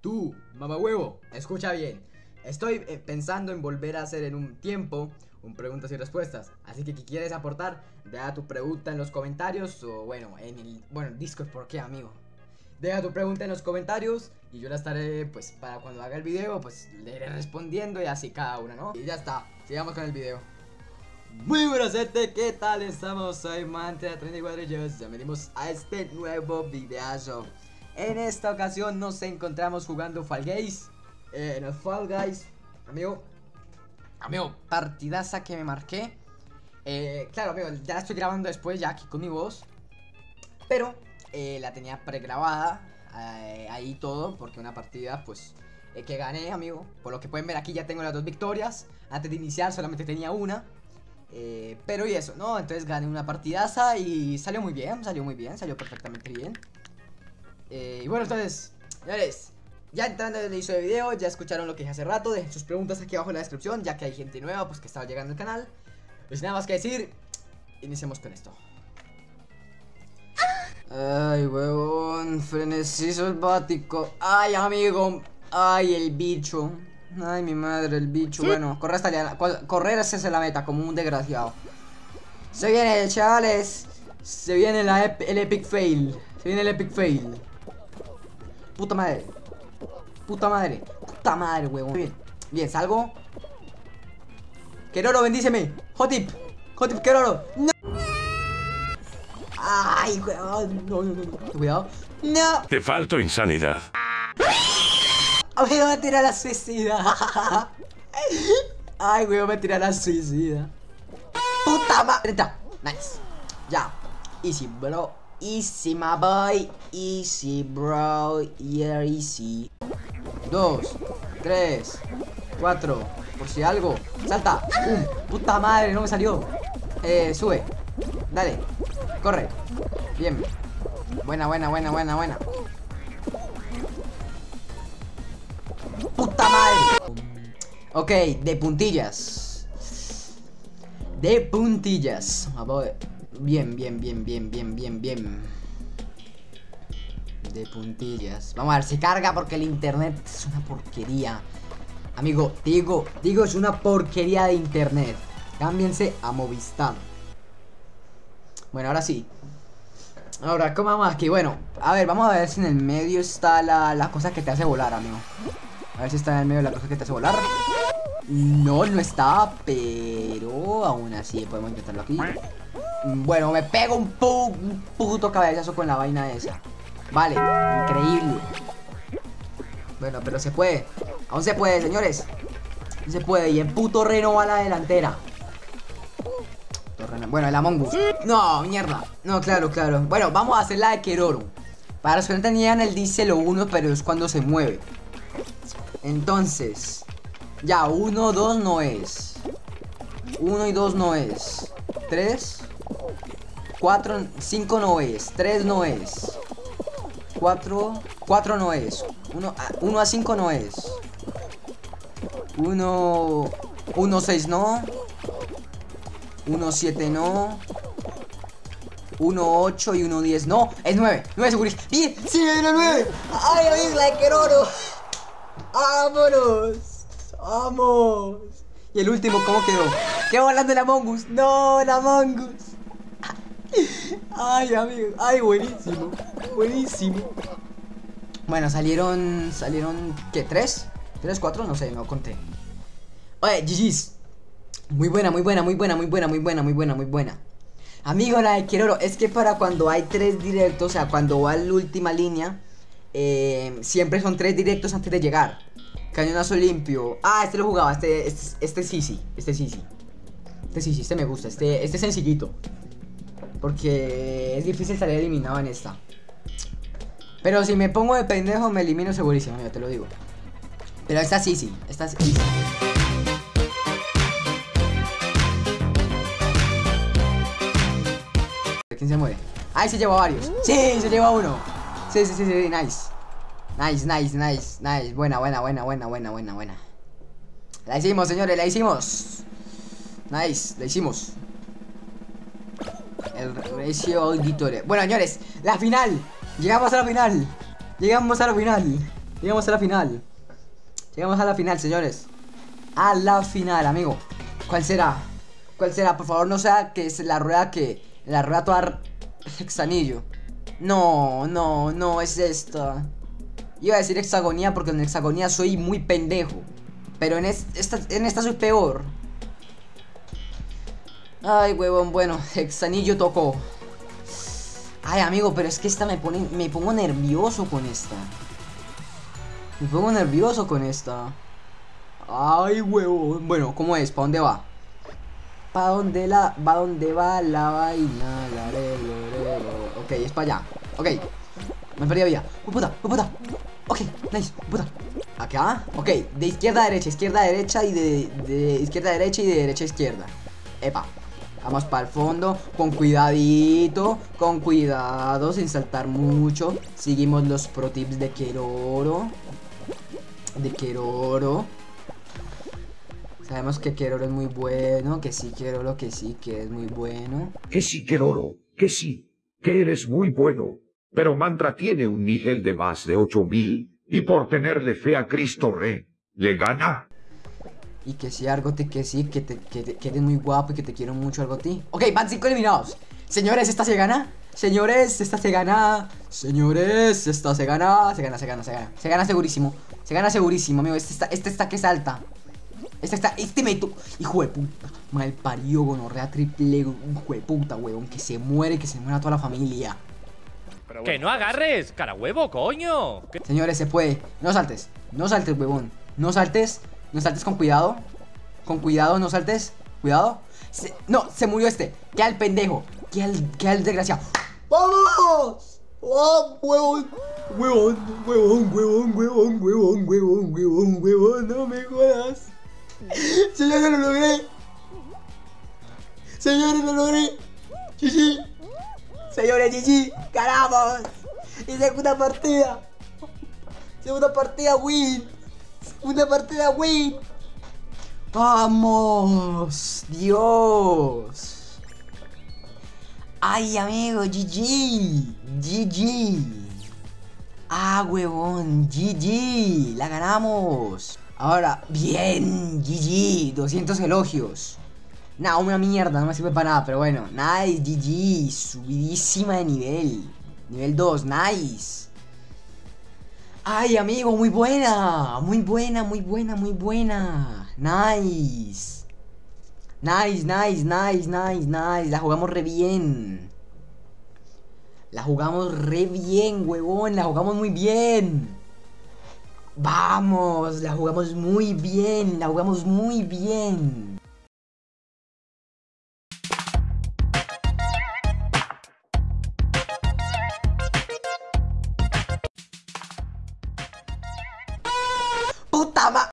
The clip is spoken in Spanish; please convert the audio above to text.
Tú, mamá huevo, escucha bien. Estoy eh, pensando en volver a hacer en un tiempo un preguntas y respuestas. Así que si quieres aportar, deja tu pregunta en los comentarios o bueno, en el bueno, Discord, ¿por qué, amigo? Deja tu pregunta en los comentarios y yo la estaré, pues, para cuando haga el video, pues, le iré respondiendo y así cada una, ¿no? Y ya está, sigamos con el video. Muy buenas gente, ¿qué tal estamos? Soy Mantra 34 y ya venimos a este nuevo videazo En esta ocasión nos encontramos jugando Fall Guys. Eh, En el Fall Guys, amigo. Amigo, partidaza que me marqué. Eh, Claro, amigo, ya la estoy grabando después ya aquí con mi voz. Pero eh, la tenía pregrabada eh, Ahí todo, porque una partida pues eh, que gané, amigo. Por lo que pueden ver aquí ya tengo las dos victorias. Antes de iniciar solamente tenía una. Eh, pero y eso, ¿no? Entonces gané una partidaza y salió muy bien, salió muy bien, salió perfectamente bien. Eh, y bueno, entonces, señores, ya entrando en el inicio del video, ya escucharon lo que dije hace rato, dejen sus preguntas aquí abajo en la descripción, ya que hay gente nueva pues que estaba llegando al canal. Pues nada más que decir, iniciemos con esto. Ay, huevón, frenesí selvático. Ay, amigo, ay, el bicho. Ay, mi madre, el bicho. Bueno, correr hasta allá. Correr es la meta, como un desgraciado. Se viene, chavales. Se viene la el epic fail. Se viene el epic fail. Puta madre. Puta madre. Puta madre, huevón. Bien, bien, salgo. Keroro, bendíceme. Hotip. Hotip, Keroro. No. Ay, huevón. No, no, no, no. Cuidado. No. Te falto insanidad. Me va a tirar la suicida. Ay, weón, me tira la suicida. Puta madre. Nice. Ya. Easy, bro. Easy, my boy. Easy, bro. Yeah, easy. Dos, tres, cuatro. Por si algo. Salta. Um, puta madre, no me salió. Eh, sube. Dale. Corre. Bien. Buena, buena, buena, buena, buena. ¡Puta madre! Ok, de puntillas. De puntillas. A ver. Bien, bien, bien, bien, bien, bien, bien. De puntillas. Vamos a ver, se carga porque el internet es una porquería. Amigo, digo, digo, es una porquería de internet. Cámbiense a Movistar. Bueno, ahora sí. Ahora, ¿cómo vamos aquí? Bueno, a ver, vamos a ver si en el medio está la, la cosa que te hace volar, amigo. A ver si está en el medio la cosa que te hace volar. No, no está, pero aún así podemos intentarlo aquí. Bueno, me pego un, pu un puto cabezazo con la vaina esa. Vale, increíble. Bueno, pero se puede. Aún se puede, señores. Se puede. Y el puto reno va a la delantera. Bueno, el Among Us. No, mierda. No, claro, claro. Bueno, vamos a hacer la de Keroro. Para los que no tenían, él dice lo uno, pero es cuando se mueve. Entonces, ya, 1, 2 no es. 1 y 2 no es. 3, 4, 5 no es. 3 no es. 4, 4 no es. 1 a 5 no es. 1, 1, 6 no. 1, 7 no. 1, 8 y 1, 10 no. Es 9. 9 segurísimo. Bien, sí, era 9. Ay, amigo, la que oro. ¡Vámonos! ¡Vamos! Y el último, ¿cómo quedó? ¡Qué volando el Among Us! ¡No, el Among Us! ¡Ay, amigo! ¡Ay, buenísimo! ¡Buenísimo! Bueno, salieron... ¿Salieron qué? ¿Tres? ¿Tres, cuatro? No sé, no conté. Oye, GG's. Muy buena, muy buena, muy buena, muy buena, muy buena, muy buena, muy buena. Amigo, la de Kiroro, es que para cuando hay tres directos, o sea, cuando va la última línea eh, siempre son tres directos antes de llegar. Cañonazo limpio. Ah, este lo jugaba. Este, este, este sí, sí. Este sí, sí. Este sí, sí. Este me gusta. Este, este sencillito. Porque es difícil salir eliminado en esta. Pero si me pongo de pendejo, me elimino segurísimo. Ya te lo digo. Pero esta sí, sí. Esta sí. ¿Quién se muere? Ay, se lleva varios. Sí, se lleva uno. Sí, sí, sí, sí, nice. Nice, nice, nice, nice. Buena, buena, buena, buena, buena, buena, buena. La hicimos, señores, la hicimos. Nice, la hicimos. El recio auditorio. Bueno, señores, la final. Llegamos a la final. Llegamos a la final. Llegamos a la final. Llegamos a la final, señores. A la final, amigo. ¿Cuál será? ¿Cuál será? Por favor, no sea que es la rueda que... La rueda toda hexanillo. No, no, no es esta. Iba a decir hexagonía porque en hexagonía soy muy pendejo. Pero en esta, en esta soy peor. Ay, huevón, bueno, hexanillo tocó. Ay, amigo, pero es que esta me pone. Me pongo nervioso con esta. Me pongo nervioso con esta. Ay, huevón. Bueno, ¿cómo es? ¿Para dónde va? ¿Para dónde la. ¿Va dónde va la vaina? La Ok, es para allá. Ok. Me perdí vida. ¡Oh, puta! ¡Oh, puta! Ok, nice. ¡Oh, puta! ¿Acá? Ok, de izquierda a derecha, izquierda a derecha y de, de izquierda a derecha y de derecha a izquierda. Epa. Vamos para el fondo, con cuidadito, con cuidado, sin saltar mucho. Seguimos los pro tips de Keroro. De Keroro. Sabemos que Keroro es muy bueno, que sí Keroro, que sí, que es muy bueno. Que sí Keroro, que sí, que eres muy bueno. Pero Mantra tiene un nivel de más de 8000 y por tenerle fe a Cristo Rey, le gana. Y que sí, Argoti, que sí, que, te, que, eres muy guapo y que te quiero mucho, Argoti. Ok, van 5 eliminados. Señores, esta se gana. Señores, esta se gana. Señores, esta se gana. Se gana, se gana, se gana. Se gana segurísimo. Se gana segurísimo, amigo. Este está, este está que salta. Este está, este meto. Hijo de puta. Mal parió, gonorrea triple. Hijo de puta, huevón. Que se muere, que se muera toda la familia. ¡Que no agarres! ¡Cara huevo, coño! Señores, se puede. No saltes. No saltes, huevón. No saltes. No saltes con cuidado. Con cuidado, no saltes. Cuidado. no, se murió este. Queda el pendejo. Queda el, queda el desgraciado. ¡Vamos! ¡Oh, huevón! Huevón, huevón, huevón, huevón, huevón, huevón, huevón, huevón, no me jodas. Señores, lo logré. Señores, lo logré. sí. Señores, GG, ganamos. Y segunda partida. Segunda partida win. Segunda partida win. Vamos. Dios. Ay, amigo, GG. GG. Ah, huevón, GG. La ganamos. Ahora, bien, GG. 200 elogios. Nah, una mierda, no me sirve para nada, pero bueno. Nice, GG. Subidísima de nivel. Nivel 2, nice. Ay, amigo, muy buena. Muy buena, muy buena, muy buena. Nice. Nice, nice, nice, nice, nice. La jugamos re bien. La jugamos re bien, huevón. La jugamos muy bien. Vamos, la jugamos muy bien. La jugamos muy bien.